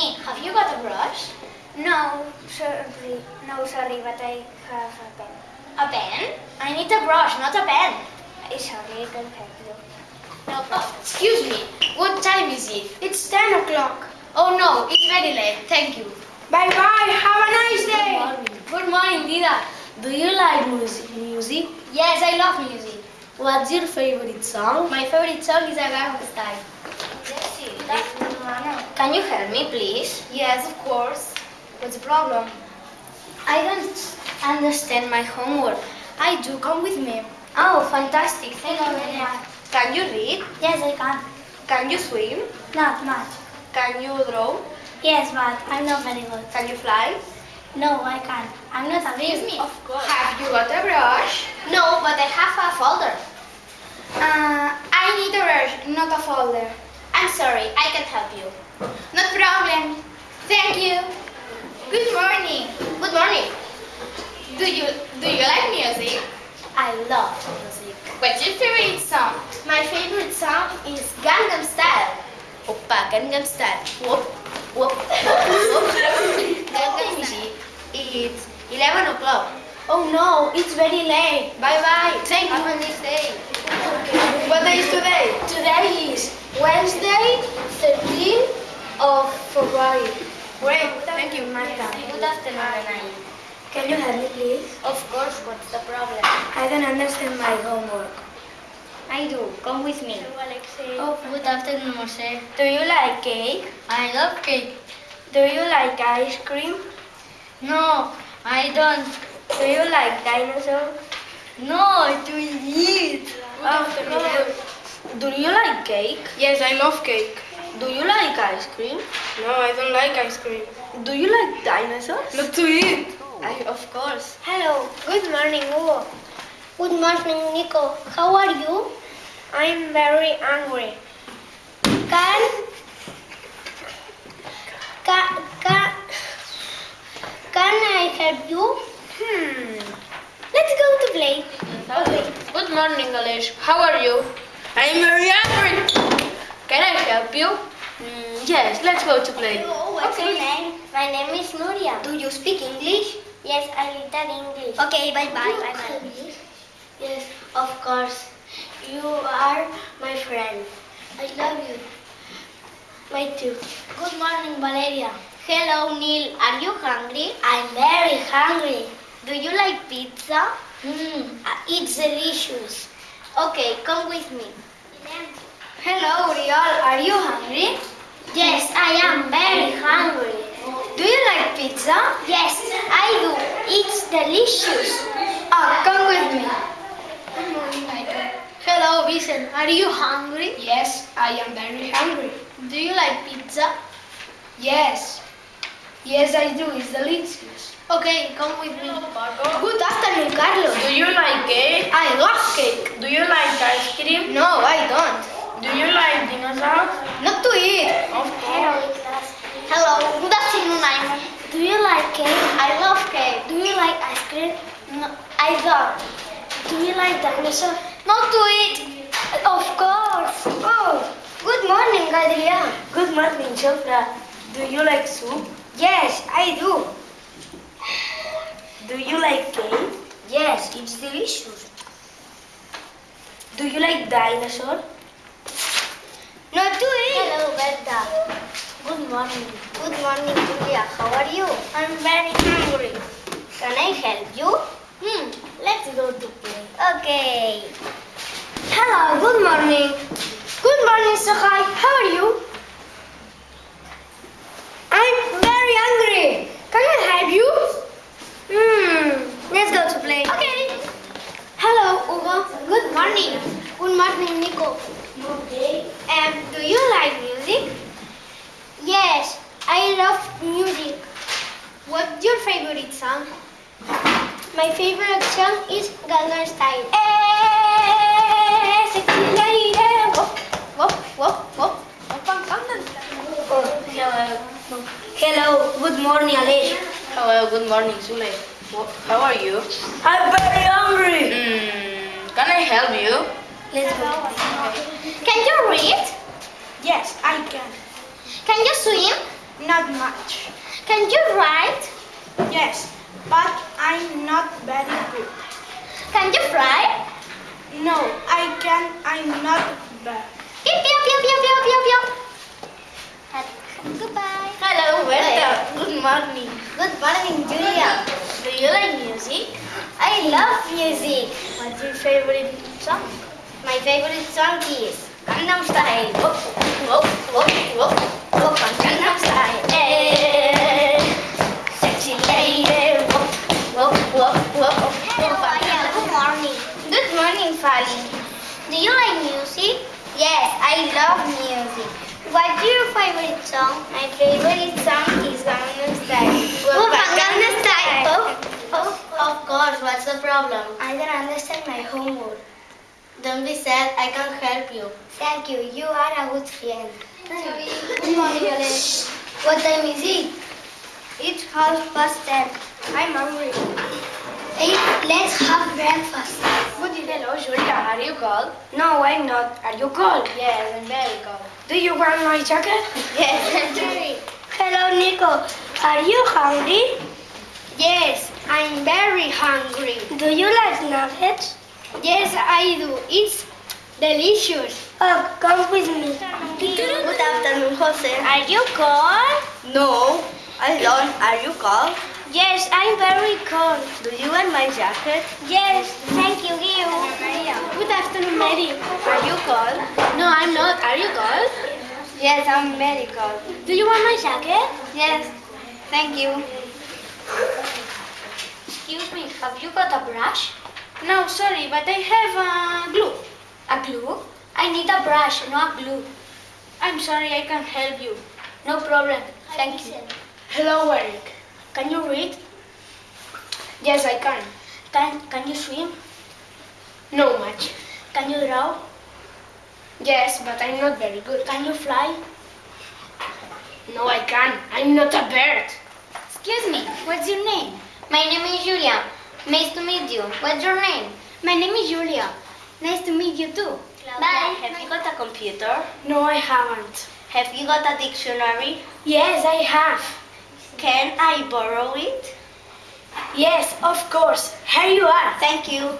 me, have you got a brush? No, sorry. No, sorry, but I have a pen. A pen? I need a brush, not a pen. Sorry, I can't help you. No, oh, excuse me. What time is it? It's 10 o'clock. Oh no, it's very late. Thank you. Bye-bye. Have a nice day. Good day. morning. Good morning, Dida. Do you like music? music? Yes, I love music. What's your favorite song? My favorite song is Gangnam Style. Can you help me, please? Yes, of course. What's the problem? I don't understand my homework. I do. Come with me. Oh, fantastic. Thank you very much. Can you read? Yes, I can. Can you swim? Not much. Can you draw? Yes, but I'm not very good. Can you fly? No, I can't. I'm not a baby. Of course. Have you got a brush? No, but I have a folder. Uh, I need a brush, not a folder. I'm sorry, I can't help you. No problem. Thank you. Good morning. Good morning. Do you do you like music? I love music. What's your favorite song? My favorite song is Gangnam Style. Oppa, Gangnam Style. Whoop, whoop, whoop. Gangnam Style. It's 11 o'clock. Oh no, it's very late. Bye bye. Thank you. Have a nice day. What day is today? Today is Wednesday, 13th of February. Great. Thank you. Martha. Good afternoon, Anai. Can you help me, please? Of course, what's the problem? I don't understand my homework. I do. Come with me. Oh, Good afternoon, Moshe. do you like cake? I love cake. Do you like ice cream? No, I don't. Do you like dinosaurs? No, to eat. Oh, Do you like cake? Yes, I love cake. Do you like ice cream? No, I don't like ice cream. Do you like dinosaurs? Not to eat. I, of course. Hello, good morning, Hugo. Good morning, Nico. How are you? I'm very angry. Can can can, can I help you? Hmm. Let's go to play. Good morning, Alesh. How are you? I'm very angry. Can I help you? Yes, let's go to play. What's your name? My name is Nuria. Do you speak English? Yes, I little English. Okay, bye bye. You Bye bye. English? Yes, of course. You are my friend. I love you. Me too. Good morning, Valeria. Hello, Neil. Are you hungry? I'm very hungry. Do you like pizza? Hmm, it's delicious. Okay, come with me. Hello, Uriel. Are you hungry? Yes, I am very hungry. Do you like pizza? Yes, I do. It's delicious. Ah, come with me. Hello, Vincent. Are you hungry? Yes, I am very hungry. Do you like pizza? Yes. Yes, I do. It's delicious. Okay, come with me. Good afternoon, Carlos. Do you like cake? I love cake. Do you like ice cream? No, I don't. Do you like dinosaurs? Not to eat. Hello, class. Hello, good afternoon, Iman. Do you like cake? I love cake. Do you like ice cream? No, I don't. Do you like dinosaur? Not to eat. Of course. Oh, Good morning, Adrian. good morning, Sofra. Do you like soup? Yes, I do. Do you like cake? Yes, it's delicious. Do you like dinosaur? Not eat. Hello, Berta. Good morning. Good morning, Julia. How are you? I'm very hungry. Can I help you? Hmm. Let's go to play. Okay. Hello, good morning. Good morning, Sohai. How are you? I'm very hungry. Can I help you? Hmm, let's go to play. Okay. Hello, Hugo. Good morning. Good morning, Nico. Um, do you like music? Yes, I love music. What's your favorite song? My favorite song is Gangnam Style. Hello. Hello, good morning, Alish. Hello, good morning, Sule. Wha- How are you? I'm very hungry. Mm, can I help you? Let's go. Can you read? Yes, I can. Can you swim? Not much. Can you write? Yes, but I'm not very good. Can you fly? No, I can. I'm not bad. Pew, pew, pew, pew, pew, pew, pew. Goodbye. Hello, Berta. Good morning. Good morning, Julia. Do you like music? I love music. What's your favorite song? My favorite song is Gangnam Style. Whoop, whoop, whoop, whoop, I love music. What's your favorite song? My favorite song is Gangnam Style. On oh, Gangnam Style. Oh, oh, oh, of course. What's the problem? I don't understand my homework. Don't be sad. I can help you. Thank you. You are a good friend. Good morning. What time is it? It's half past ten. I'm hungry. Hey, let's have breakfast. Good hello, Julia. Are you cold? No, I'm not. Are you cold? Yes, I'm very cold. Do you want my jacket? Yes, I'm very. Hello, Nico. Are you hungry? Yes, I'm very hungry. Do you like nuggets? Yes, I do. It's delicious. Oh, come with me. Good afternoon, Jose. Are you cold? No, I don't. Are you cold? Yes, I'm very cold. Do you want my jacket? Yes, thank you, Gil. Good afternoon, Mary. Are you cold? No, I'm not. Are you cold? Yes, I'm very cold. Do you want my jacket? Yes, thank you. Excuse me, have you got a brush? No, sorry, but I have a glue. A glue? I need a brush, not a glue. I'm sorry, I can't help you. No problem. Thank you. Hello, Eric. Can you read? Yes, I can. Can Can you swim? No much. Can you draw? Yes, but I'm not very good. Can you fly? No, I can't. I'm not a bird. Excuse me, what's your name? My name is Julia. Nice to meet you. What's your name? My name is Julia. Nice to meet you too. Bye. Have you got a computer? No, I haven't. Have you got a dictionary? Yes, I have. Can I borrow it? Yes, of course. Here you are. Thank you.